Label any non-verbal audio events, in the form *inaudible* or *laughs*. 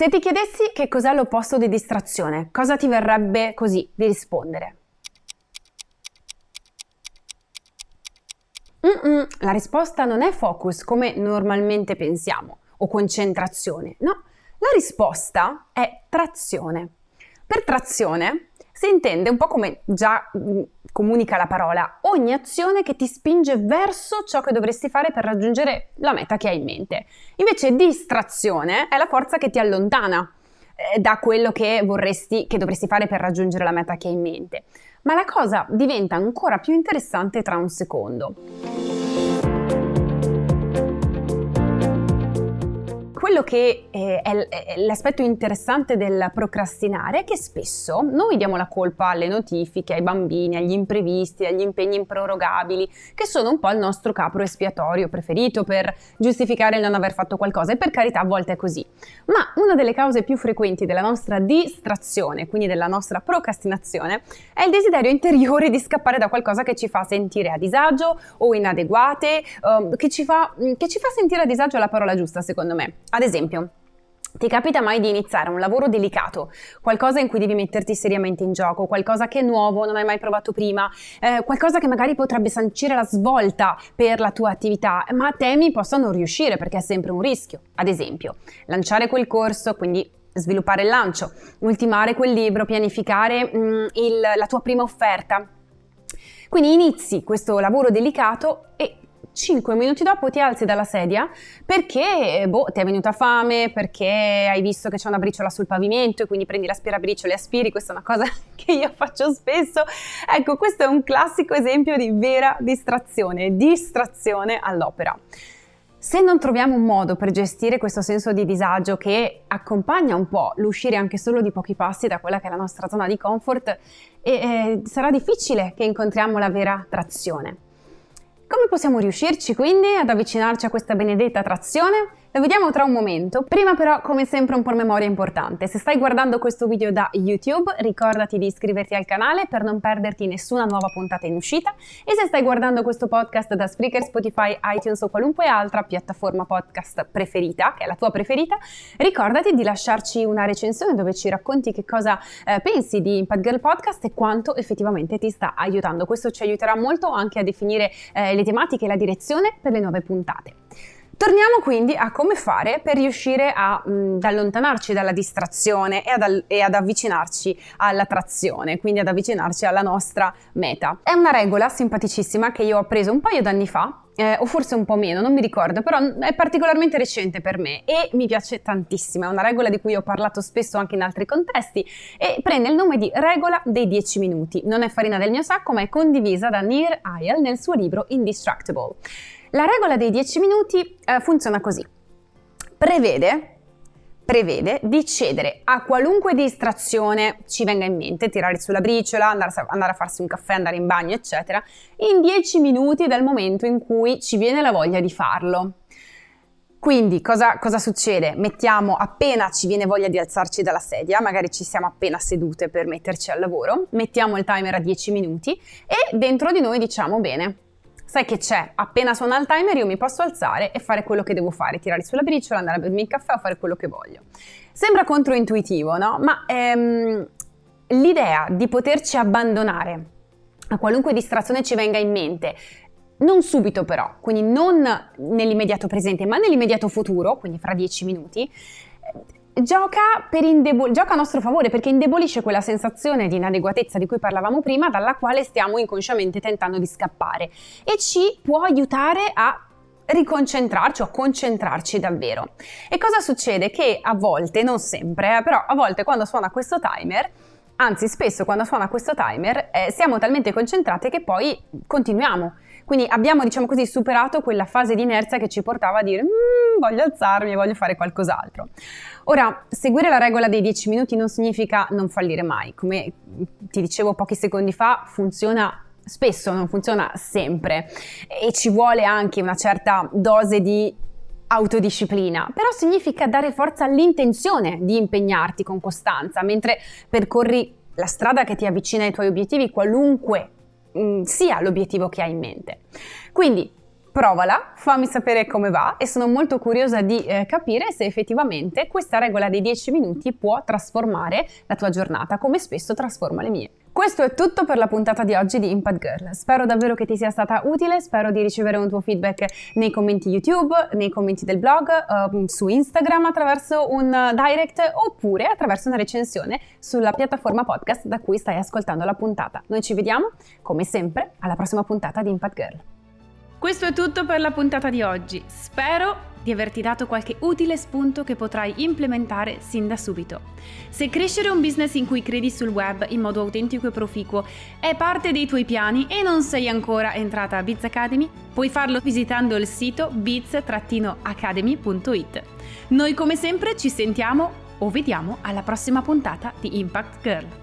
Se ti chiedessi che cos'è l'opposto di distrazione, cosa ti verrebbe così di rispondere? Mm-mm, la risposta non è focus come normalmente pensiamo o concentrazione, no, la risposta è trazione. Per trazione si intende un po' come già mm, comunica la parola, ogni azione che ti spinge verso ciò che dovresti fare per raggiungere la meta che hai in mente. Invece distrazione è la forza che ti allontana eh, da quello che vorresti, che dovresti fare per raggiungere la meta che hai in mente. Ma la cosa diventa ancora più interessante tra un secondo. Quello che eh, è l'aspetto interessante del procrastinare è che spesso noi diamo la colpa alle notifiche, ai bambini, agli imprevisti, agli impegni improrogabili, che sono un po' il nostro capro espiatorio preferito per giustificare il non aver fatto qualcosa e per carità a volte è così. Ma una delle cause più frequenti della nostra distrazione, quindi della nostra procrastinazione, è il desiderio interiore di scappare da qualcosa che ci fa sentire a disagio o inadeguate, um, che, ci fa, che ci fa sentire a disagio è la parola giusta secondo me. Ad esempio, ti capita mai di iniziare un lavoro delicato, qualcosa in cui devi metterti seriamente in gioco, qualcosa che è nuovo, non hai mai provato prima, eh, qualcosa che magari potrebbe sancire la svolta per la tua attività, ma temi possa non riuscire perché è sempre un rischio. Ad esempio, lanciare quel corso, quindi sviluppare il lancio, ultimare quel libro, pianificare mm, il, la tua prima offerta. Quindi inizi questo lavoro delicato e 5 minuti dopo ti alzi dalla sedia perché boh, ti è venuta fame, perché hai visto che c'è una briciola sul pavimento e quindi prendi l'aspirabriciole e aspiri, questa è una cosa *laughs* che io faccio spesso. Ecco, questo è un classico esempio di vera distrazione, distrazione all'opera. Se non troviamo un modo per gestire questo senso di disagio che accompagna un po' l'uscire anche solo di pochi passi da quella che è la nostra zona di comfort, eh, eh, sarà difficile che incontriamo la vera trazione. Come possiamo riuscirci quindi ad avvicinarci a questa benedetta trazione? Lo vediamo tra un momento. Prima però, come sempre, un promemoria importante. Se stai guardando questo video da YouTube, ricordati di iscriverti al canale per non perderti nessuna nuova puntata in uscita e se stai guardando questo podcast da Spreaker, Spotify, iTunes o qualunque altra piattaforma podcast preferita, che è la tua preferita, ricordati di lasciarci una recensione dove ci racconti che cosa eh, pensi di Impact Girl Podcast e quanto effettivamente ti sta aiutando. Questo ci aiuterà molto anche a definire eh, le tematiche e la direzione per le nuove puntate. Torniamo quindi a come fare per riuscire a, mh, ad allontanarci dalla distrazione e ad, e ad avvicinarci alla trazione, quindi ad avvicinarci alla nostra meta. È una regola simpaticissima che io ho preso un paio d'anni fa eh, o forse un po' meno, non mi ricordo, però è particolarmente recente per me e mi piace tantissimo, è una regola di cui ho parlato spesso anche in altri contesti e prende il nome di regola dei 10 minuti. Non è farina del mio sacco, ma è condivisa da Nir Ayal nel suo libro Indestructible. La regola dei 10 minuti eh, funziona così. Prevede, prevede di cedere a qualunque distrazione ci venga in mente, tirare sulla briciola, andare a, farsi un caffè, andare in bagno, eccetera, in 10 minuti dal momento in cui ci viene la voglia di farlo. Quindi cosa, cosa, succede? Mettiamo appena ci viene voglia di alzarci dalla sedia, magari ci siamo appena sedute per metterci al lavoro, mettiamo il timer a 10 minuti e dentro di noi diciamo bene, sai che c'è, appena suona il timer io mi posso alzare e fare quello che devo fare, tirare sulla briciola, andare a bermi il caffè o fare quello che voglio. Sembra controintuitivo, no? Ma ehm, l'idea di poterci abbandonare a qualunque distrazione ci venga in mente, non subito però, quindi non nell'immediato presente, ma nell'immediato futuro, quindi fra dieci minuti, gioca, gioca, a nostro favore perché indebolisce quella sensazione di inadeguatezza di cui parlavamo prima, dalla quale stiamo inconsciamente tentando di scappare e ci può aiutare a riconcentrarci o a concentrarci davvero. E cosa succede? Che a volte, non sempre, eh, però a volte quando suona questo timer, anzi spesso quando suona questo timer, eh, siamo talmente concentrati che poi continuiamo quindi abbiamo, diciamo così, superato quella fase di inerzia che ci portava a dire mmm, voglio alzarmi voglio fare qualcos'altro. Ora, seguire la regola dei 10 minuti non significa non fallire mai. Come ti dicevo pochi secondi fa, funziona spesso, non funziona sempre e ci vuole anche una certa dose di autodisciplina, però significa dare forza all'intenzione di impegnarti con costanza mentre percorri la strada che ti avvicina ai tuoi obiettivi, qualunque mh, mm, sia l'obiettivo che hai in mente. Quindi provala, fammi sapere come va e sono molto curiosa di eh, capire se effettivamente questa regola dei 10 minuti può trasformare la tua giornata, come spesso trasforma le mie. Questo è tutto per la puntata di oggi di Impact Girl. Spero davvero che ti sia stata utile, spero di ricevere un tuo feedback nei commenti YouTube, nei commenti del blog, uh, su Instagram attraverso un direct oppure attraverso una recensione sulla piattaforma podcast da cui stai ascoltando la puntata. Noi ci vediamo, come sempre, alla prossima puntata di Impact Girl. Questo è tutto per la puntata di oggi. Spero di averti dato qualche utile spunto che potrai implementare sin da subito. Se crescere un business in cui credi sul web in modo autentico e proficuo è parte dei tuoi piani e non sei ancora entrata a Biz Academy, puoi farlo visitando il sito biz-academy.it. Noi come sempre ci sentiamo o vediamo alla prossima puntata di Impact Girl.